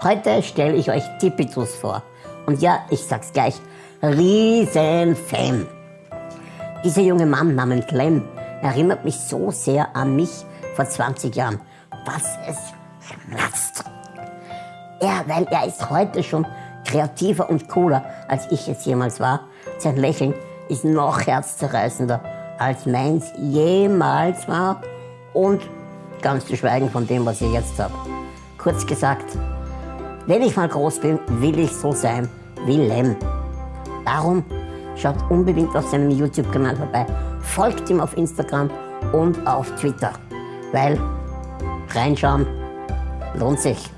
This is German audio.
Heute stelle ich euch Tipitus vor. Und ja, ich sag's gleich, Riesenfan. Dieser junge Mann namens Clem erinnert mich so sehr an mich vor 20 Jahren, dass es schmerzt. Er, weil er ist heute schon kreativer und cooler, als ich es jemals war. Sein Lächeln ist noch herzzerreißender, als meins jemals war. Und ganz zu schweigen von dem, was ich jetzt habe. Kurz gesagt, wenn ich mal groß bin, will ich so sein wie Lem. Darum schaut unbedingt auf seinem YouTube-Kanal vorbei, folgt ihm auf Instagram und auf Twitter, weil reinschauen lohnt sich.